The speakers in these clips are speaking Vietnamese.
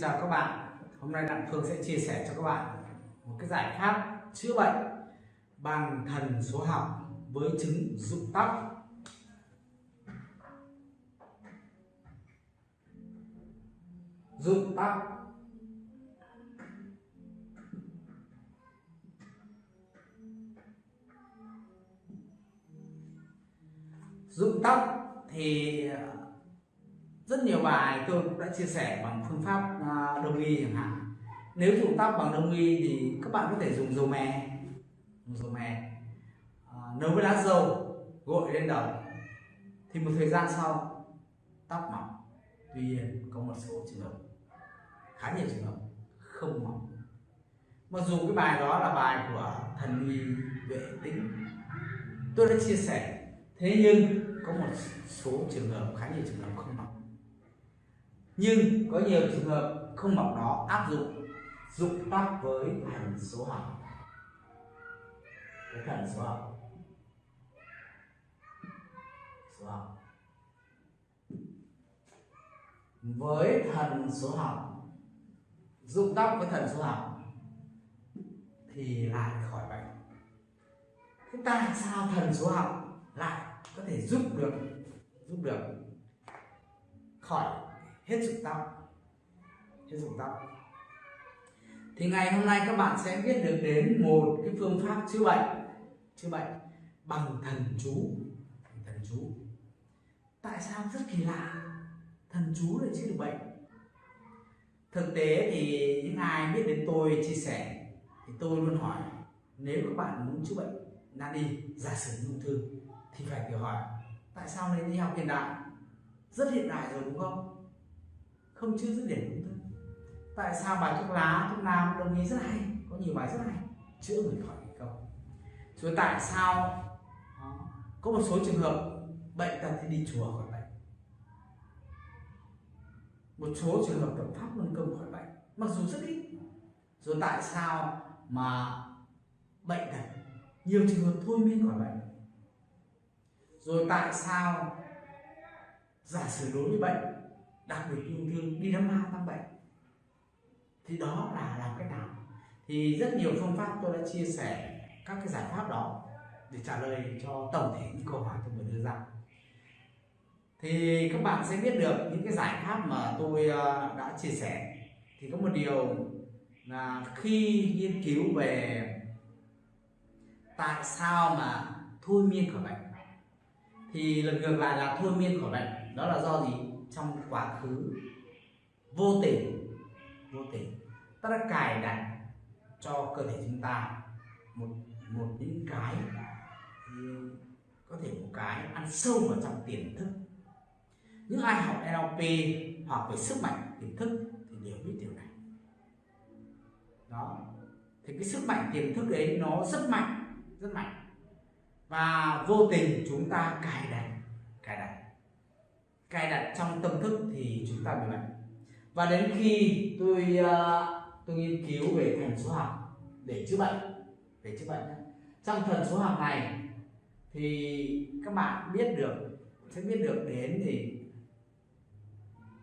chào các bạn. Hôm nay Đặng Phương sẽ chia sẻ cho các bạn một cái giải pháp chữa bệnh bằng thần số học với chứng rụng tóc. Rụng tóc. Rụng tóc thì rất nhiều bài tôi cũng đã chia sẻ bằng phương pháp à, đông y chẳng hạn. Nếu dùng tóc bằng đông y thì các bạn có thể dùng dầu mè. Dùng dầu mè. À, nấu với lá dầu gội lên đầu. Thì một thời gian sau tóc mọc tuy nhiên có một số trường hợp khá nhiều trường hợp không mọc mặc dù cái bài đó là bài của thần uy vệ tĩnh. Tôi đã chia sẻ. Thế nhưng có một số trường hợp khá nhiều trường hợp không mọc nhưng có nhiều trường hợp không bằng đó áp dụng dụng tác với thần số học. Với thần số học. Số học. Với thần số học, dụng tóc với thần số học thì lại khỏi bệnh. Thế tại sao thần số học lại có thể giúp được giúp được khỏi hết dụng tâm. Hết dụng tâm. Thì ngày hôm nay các bạn sẽ biết được đến một cái phương pháp chữa bệnh. Chữa bệnh bằng thần chú. Thần chú. Tại sao rất kỳ lạ? Thần chú lại chữa được bệnh. Thực tế thì những ai biết đến tôi chia sẻ thì tôi luôn hỏi nếu các bạn muốn chữa bệnh nan y, giả sử ung thư thì phải tự hỏi tại sao nên đi học hiện đại? Rất hiện đại rồi đúng không? Không chưa dứt điểm đúng thư tại sao bài thuốc lá, thuốc nam đồng ý rất hay, có nhiều bài rất hay, chữa người khỏi bệnh. không rồi tại sao ờ, có một số trường hợp bệnh tật thì đi chùa khỏi bệnh. Một số trường hợp tập pháp luân công khỏi bệnh, mặc dù rất ít. Rồi tại sao mà bệnh tật, nhiều trường hợp thôi miên khỏi bệnh. Rồi tại sao giả sử đối với bệnh đặc biệt ung thư đi đám ma tăng bệnh. Thì đó là làm cách nào? Thì rất nhiều phương pháp tôi đã chia sẻ các cái giải pháp đó để trả lời cho tổng thể những câu hỏi tôi vừa đưa ra. Thì các bạn sẽ biết được những cái giải pháp mà tôi ờ, đã chia sẻ. Thì có một điều là khi nghiên cứu về tại sao mà thôi miên khỏi bệnh, thì lần ngược lại là thôi miên khỏi bệnh, đó là do gì? Trong quá khứ. Vô tình vô tình. Ta đã cài đặt cho cơ thể chúng ta một một những cái có thể một cái ăn sâu vào trong tiềm thức. Những ai học NLP hoặc về sức mạnh tiềm thức thì đều biết điều này. Đó. Thì cái sức mạnh tiềm thức đấy nó rất mạnh rất mạnh. Và vô tình chúng ta cài đặt cài đặt cài đặt trong tâm thức thì chúng ta bị bệnh. Và đến khi tôi uh, tôi nghiên cứu về thần số học để chữa bệnh để chữa bệnh trong thần số học này thì các bạn biết được sẽ biết được đến thì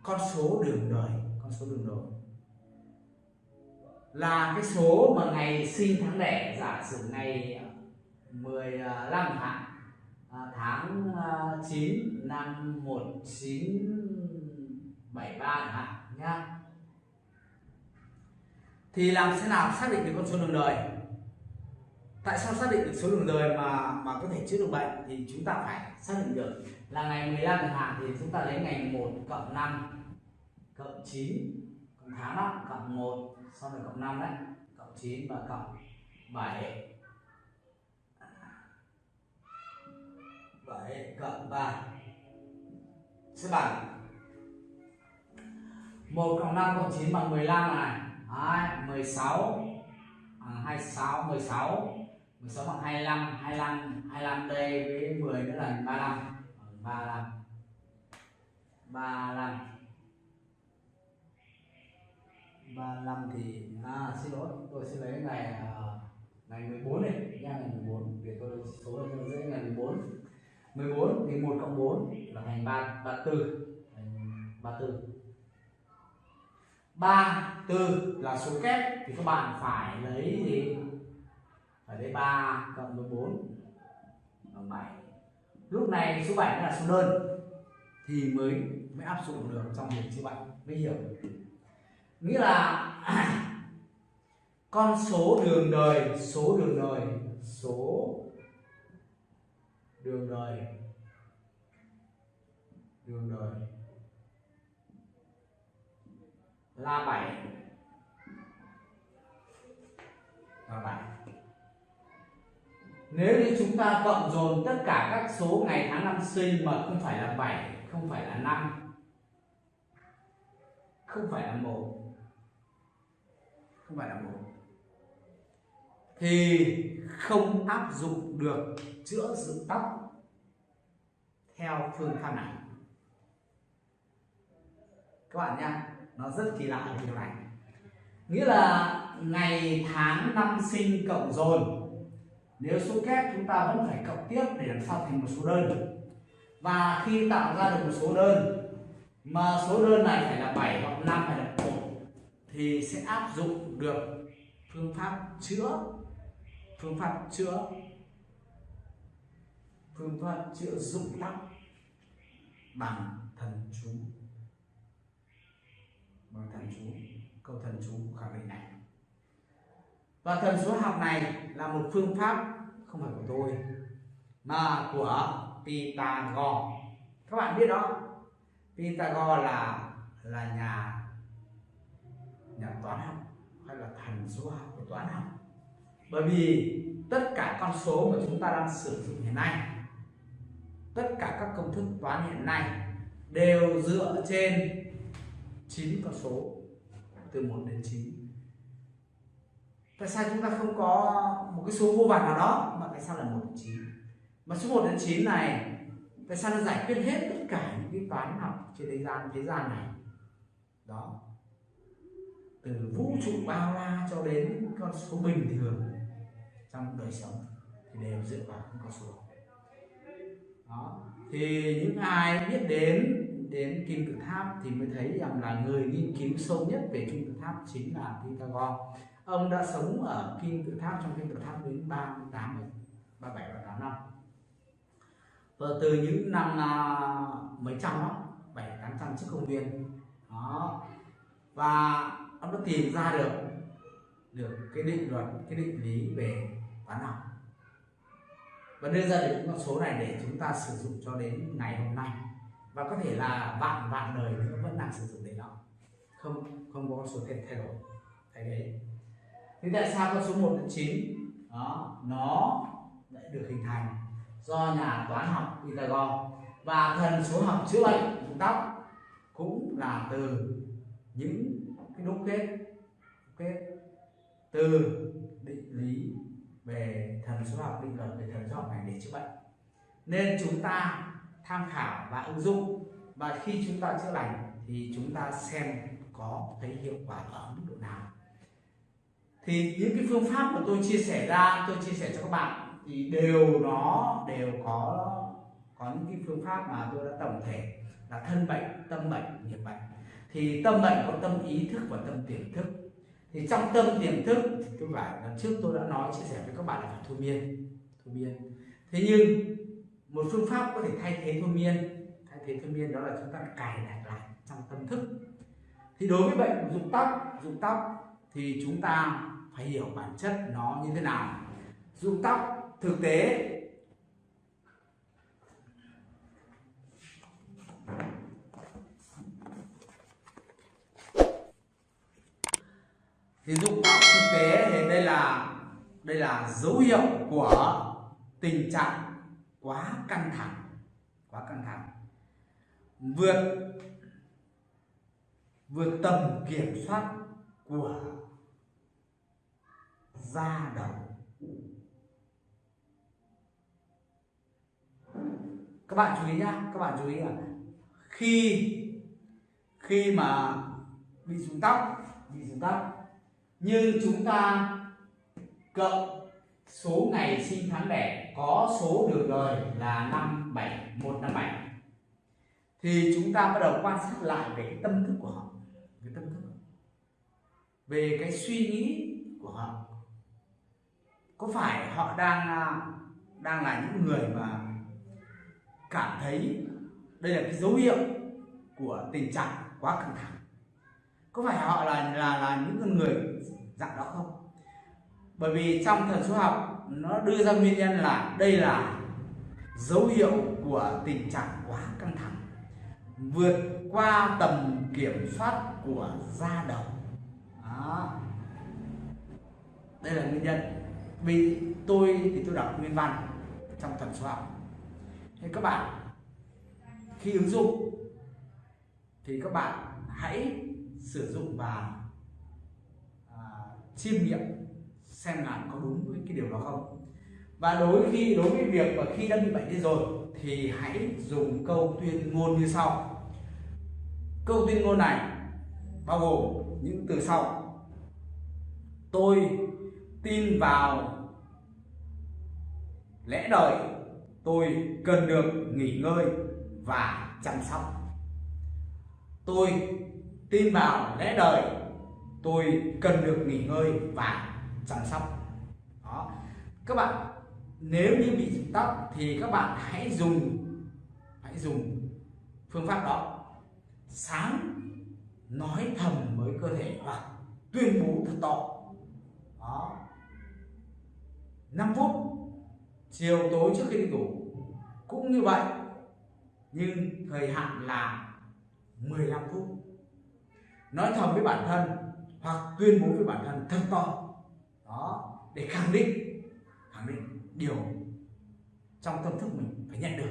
con số đường đời con số đường đời là cái số mà ngày sinh tháng đẻ giả sử ngày 15 tháng ờ, À, tháng à, 9 năm 1973 chẳng hạn nhá thì làm thế nào xác định được con số đường đời? Tại sao xác định được số đường đời mà mà có thể chữa được bệnh thì chúng ta phải xác định được là ngày 15 chẳng hạn thì chúng ta lấy ngày 1 cộng 5 cộng 9 cộng tháng đó cộng 1 sau rồi cộng 5 đấy cộng 9 và cộng 7 7 cộng 3 sẽ bằng 1 cộng 5 cộng 9 bằng 15 này. Đấy, 16 à, 26 16 16 bằng 25 25 25 đây với 10 nữa là 35 35 35 35 thì à xin lỗi tôi sẽ lấy ngày à, ngày 14 này nha ngày 14 để tôi số là dễ ngày 14 14 thì 1 cộng 4 là thành 3 34 thành 34 ba tư là số kép, thì các bạn phải lấy gì? Phải lấy 3 cộng với 4 bằng 7 lúc này số 7 là số đơn, thì mới mới áp dụng được trong việc chữa bệnh. Mới hiểu. Nghĩa là con số đường đời, số đường đời, số đường đời. Đường đời. Là bảy, là bảy. nếu như chúng ta cộng dồn tất cả các số ngày tháng năm sinh mà không phải là 7 không phải là 5 không phải là một không phải là một thì không áp dụng được chữa dựng tóc theo phương pháp này. Các bạn nha nó rất kỳ lạ điều này. Nghĩa là ngày tháng năm sinh cộng dồn, nếu số kép chúng ta vẫn phải cộng tiếp để làm sao thành một số đơn. Và khi tạo ra được một số đơn, mà số đơn này phải là 7 hoặc 5 hay là 1 thì sẽ áp dụng được phương pháp chữa phương pháp chữa. Phương pháp chữa dụng tắc bằng thần chú. Bằng thần chú. Câu thần chú khẳng định này. Và thần số học này là một phương pháp không phải của tôi, mà của Pythagore. Các bạn biết đó, Pythagore là là nhà nhà toán học hay là thần số học của toán học bởi vì tất cả con số mà chúng ta đang sử dụng hiện nay, tất cả các công thức toán hiện nay đều dựa trên 9 con số, từ 1 đến 9 tại sao chúng ta không có một cái số vô vàn nào đó mà tại sao là 1 đến 9 mà số 1 đến 9 này, tại sao nó giải quyết hết tất cả những cái toán học trên thế gian thế gian này? Đó. Từ vũ trụ bao la cho đến con số bình thường trong đời sống thì đều dựa vào những con số đó. Thì những ai biết đến đến kim tự tháp thì mới thấy rằng là người nghiên cứu sâu nhất về kim tự tháp chính là Pythagore. Ông đã sống ở kim tự tháp trong kim tự tháp đến 38 37 38 năm. Và từ những năm uh, mấy trăm đó bảy tám trăm trước công nguyên. Đó. Và ông đã tìm ra được được cái định luật cái định lý về toán học. Và đưa ra được những con số này để chúng ta sử dụng cho đến ngày hôm nay. Và có thể là vạn vạn đời nữa vẫn đang sử dụng đến đó không không có con số thay thay đổi thay đấy thế tại sao con số 1 đến 9 đó, nó lại được hình thành do nhà toán học Pythagore. Và thần số học chữa bệnh dụng tóc cũng là từ những cái đúc kết kết từ định lý về thần số học định luật về thần số học này để chữa bệnh. Nên chúng ta tham khảo và ứng dụng. Và khi chúng ta chữa lành thì chúng ta xem có thấy hiệu quả ở mức độ nào. Thì những cái phương pháp mà tôi chia sẻ ra, tôi chia sẻ cho các bạn thì đều nó đều có có những cái phương pháp mà tôi đã tổng thể là thân bệnh, tâm bệnh, nghiệp bệnh. Thì tâm bệnh có tâm ý thức và tâm tiềm thức thì trong tâm tiềm thức, thì tôi phải lần trước tôi đã nói, chia sẻ với các bạn là phải thôi miên thôi miên. Thế nhưng, một phương pháp có thể thay thế thôi miên, thay thế thôi miên đó là chúng ta cài đặt lại trong tâm thức. Thì đối với bệnh rụng tóc rụng tóc thì chúng ta phải hiểu bản chất nó như thế nào. Rụng tóc thực tế thì dụng báo thực tế thì đây là đây là dấu hiệu của tình trạng quá căng thẳng. Quá căng thẳng. Vượt vượt tầm kiểm soát của da đầu. Các bạn chú ý nhá, các bạn chú ý là khi khi mà bị rụng tóc, bị rụng tóc nhưng chúng ta cộng số ngày sinh tháng đẻ có số đường đời là năm bảy, một năm bảy. Thì chúng ta bắt đầu quan sát lại về cái tâm thức của họ. Cái tâm thức. Về cái suy nghĩ của họ. Có phải họ đang à, đang là những người mà cảm thấy đây là cái dấu hiệu của tình trạng quá căng thẳng? Có phải họ là là là những con người dạng đó không? Bởi vì trong thần số học, nó đưa ra nguyên nhân là đây là dấu hiệu của tình trạng quá căng thẳng, vượt qua tầm kiểm soát của da đầu. Đó. đây là nguyên nhân. Vì tôi thì tôi đọc nguyên văn trong thần số học. Thế các bạn, khi ứng dụng thì các bạn hãy sử dụng và chiêm nghiệm xem là có đúng với cái điều đó không. Và đối khi, đối với việc mà khi đã bị bệnh đi rồi thì hãy dùng câu tuyên ngôn như sau. Câu tuyên ngôn này bao gồm những từ sau. Tôi tin vào lẽ đời tôi cần được nghỉ ngơi và chăm sóc. Tôi tin vào lẽ đời tôi cần được nghỉ ngơi và chăm sóc. Đó. Các bạn, nếu như bị rụng tóc thì các bạn hãy dùng hãy dùng phương pháp đó. Sáng nói thầm với cơ thể hoặc tuyên bố thật to. Đó. 5 phút, chiều tối trước khi đi ngủ, cũng như vậy, nhưng thời hạn là 15 phút. Nói thầm với bản thân hoặc tuyên bố với bản thân thật to đó, để khẳng định khẳng định điều trong tâm thức mình phải nhận được.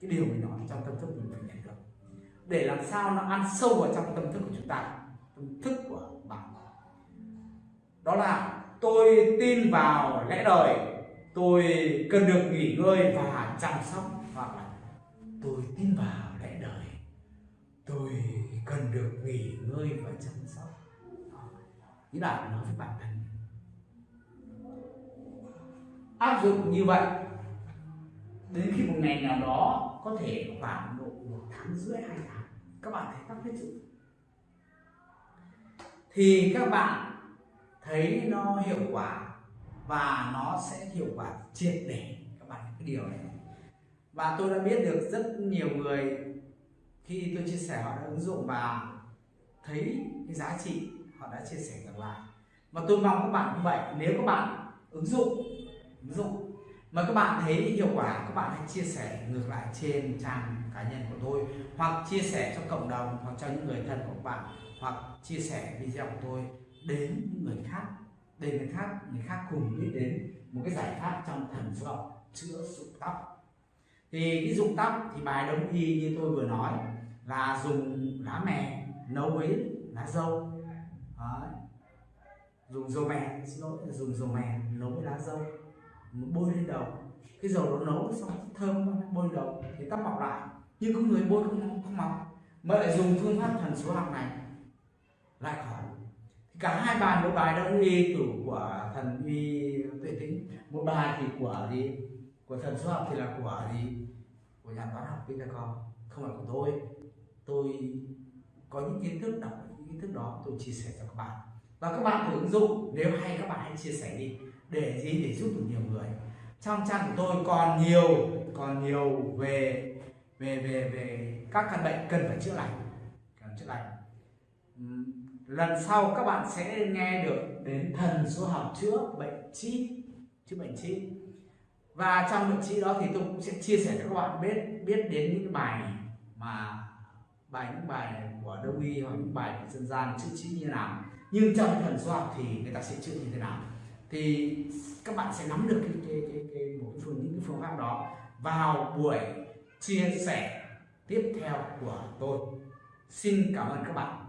Cái điều mình nói trong tâm thức mình phải nhận được. Để làm sao nó ăn sâu vào trong tâm thức của chúng ta, tâm thức của bạn. Đó là, tôi tin vào lẽ đời. Tôi cần được nghỉ ngơi và chăm sóc hoặc là tôi tin vào lẽ đời. Tôi cần được nghỉ ngơi và chăm sóc ý là nói với bản thân áp dụng như vậy, đến khi một ngày nào đó có thể khoảng độ một tháng rưỡi, hai tháng, các bạn thấy tóc hết dụng thì các bạn thấy nó hiệu quả và nó sẽ hiệu quả triệt để. Các bạn cái điều này. Và tôi đã biết được rất nhiều người khi tôi chia sẻ họ đã ứng dụng và thấy cái giá trị họ đã chia sẻ ngược lại. Và tôi mong các bạn cũng vậy, nếu các bạn ứng dụng ứng dụng mà các bạn thấy hiệu quả, các bạn hãy chia sẻ ngược lại trên trang cá nhân của tôi, hoặc chia sẻ cho cộng đồng, hoặc cho những người thân của các bạn, hoặc chia sẻ video của tôi đến những người khác để người khác người khác cùng biết đến một cái giải pháp trong thần số học chữa rụng tóc. Thì cái rụng tóc thì bài đông y như tôi vừa nói là dùng lá mè nấu với lá dâu. Đấy. dùng dầu mè, xin lỗi, dùng dầu mè nấu với lá dâu, bôi lên đầu. Cái dầu nó nấu xong thơm bôi đầu thì tóc mọc lại. Nhưng có người bôi không không mọc. Mà lại dùng phương pháp thần số học này. Lại khỏi cả hai bài, một bài đông y tử của thần uy tuệ tính một bài thì của gì? Của thần số học thì là của gì? Của nhà toán học Pythagore không phải của tôi. Tôi có những kiến thức đọc cùng chia sẻ cho các bạn. Và các bạn thử ứng dụng, nếu hay các bạn hãy chia sẻ đi, để gì để giúp được nhiều người. Trong trang của tôi còn nhiều còn nhiều về về về về các căn bệnh cần phải chữa lành, cần chữa lành. Lần sau các bạn sẽ nghe được đến thần số học chữa bệnh chi chữa bệnh chi và trong bệnh chi đó thì tôi cũng sẽ chia sẻ cho các bạn biết biết đến những bài mà bài những bài của đông y hoặc những bài của dân gian chữa trị như nào. Nhưng trong thần số học thì người ta sẽ chữa như thế nào. Thì các bạn sẽ nắm được cái cái cái, cái một cái phương những cái phương pháp đó vào buổi chia sẻ tiếp theo của tôi. Xin cảm ơn các bạn.